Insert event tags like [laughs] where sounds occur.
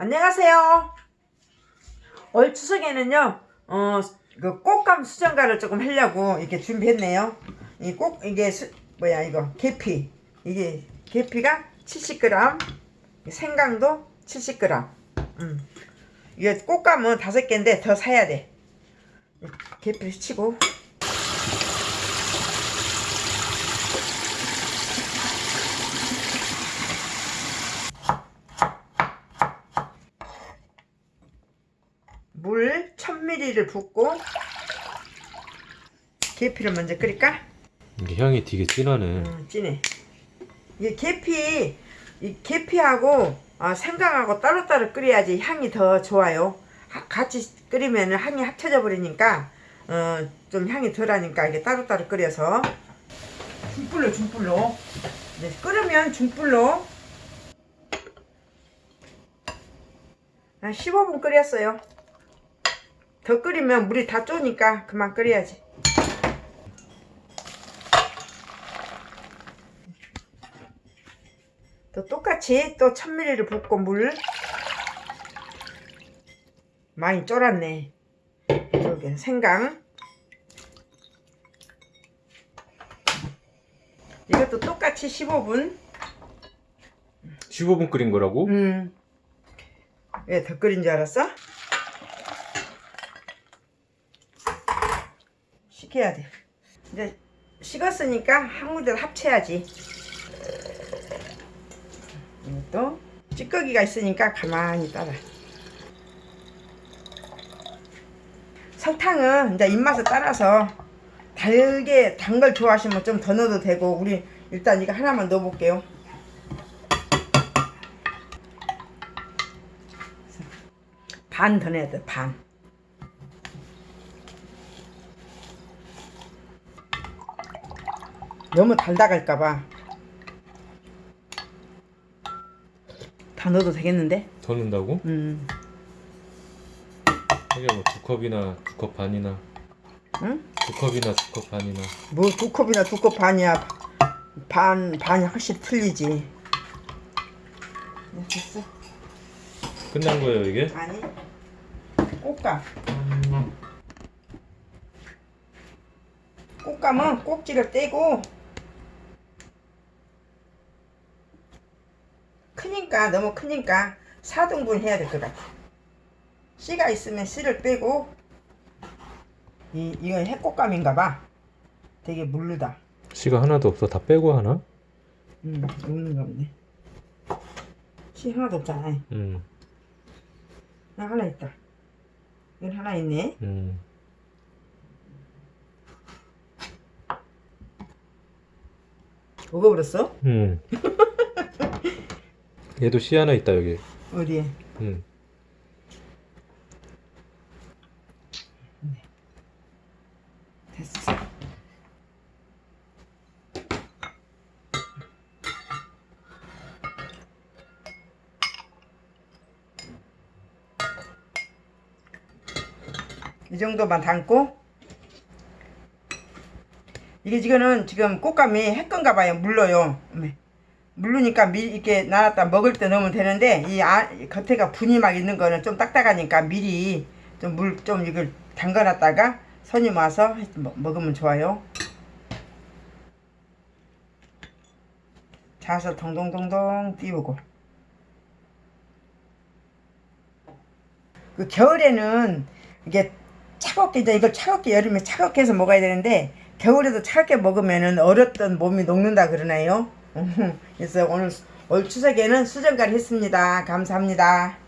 안녕하세요. 올 추석에는요, 어, 그 꽃감 수정가를 조금 하려고 이렇게 준비했네요. 이 꼭, 이게, 수, 뭐야, 이거, 계피. 이게, 계피가 70g, 생강도 70g. 음. 이게 꽃감은 다섯 개인데 더 사야 돼. 계피를 치고. 물 1000ml를 붓고 계피를 먼저 끓일까? 이게 향이 되게 진하네. 음, 진해. 이게 계피, 이 계피하고 어, 생강하고 따로따로 끓여야지 향이 더 좋아요. 하- 같이 끓이면 향이 합쳐져 버리니까 어, 좀 향이 덜하니까 이게 따로따로 끓여서 중불로 중불로 네, 끓으면 중불로 한 15분 끓였어요. 더 끓이면 물이 다 쪼니까 그만 끓여야지. 또 똑같이 또 1000ml를 붓고 물 많이 쫄았네. 여기 생강 이것도 똑같이 15분 15분 끓인 거라고? 음. 왜 더 끓인 줄 알았어? 식혀야 돼. 이제 식었으니까 한 군데 합쳐야지. 이것도 찌꺼기가 있으니까 가만히 따라. 설탕은 이제 입맛에 따라서 달게 단 걸 좋아하시면 좀 더 넣어도 되고 우리 일단 이거 하나만 넣어 볼게요. 반더 내야 돼, 반. 너무 달다 갈까봐. 다 넣어도 되겠는데? 더 넣는다고? 음, 하긴 뭐두 컵이나 두 컵 반이나 응? 두 컵이나 두 컵 반이나 뭐 두 컵이나 두 컵 반이야. 반, 반이 확실히 틀리지. 네, 됐어. 끝난 거예요 이게? 아니, 꽃감. 꽃감은 꼭지를 떼고 크니까 너무 크니까 4등분 해야 될 것 같아. 씨가 있으면 씨를 빼고 이 이건 해꽃감인가 봐. 되게 물르다. 씨가 하나도 없어 다 빼고 하나? 음, 없는가 보네. 씨 하나도 없잖아. 음, 나 하나 있다. 이건 하나 있네. 음. 먹어버렸어? 음. [laughs] 얘도 씨 하나 있다 여기. 어디에? 음. 됐어. 이 정도만 담고 이게 지금은 지금 꽃감이 핵건가 봐요 물러요 어메. 물르니까 미 이렇게 놔놨다 먹을 때 넣으면 되는데 이 아, 이 겉에가 분이 막 있는 거는 좀 딱딱하니까 미리 좀 물좀 이걸 담가놨다가 손님 와서 먹으면 좋아요. 자서 동동동동 띄우고 그 겨울에는 이게 차갑게 이제 이걸 차갑게 여름에 차갑게 해서 먹어야 되는데 겨울에도 차갑게 먹으면은 얼었던 몸이 녹는다 그러나요? [laughs] 그래서 오늘 올 추석에는 수정갈 했습니다. 감사합니다.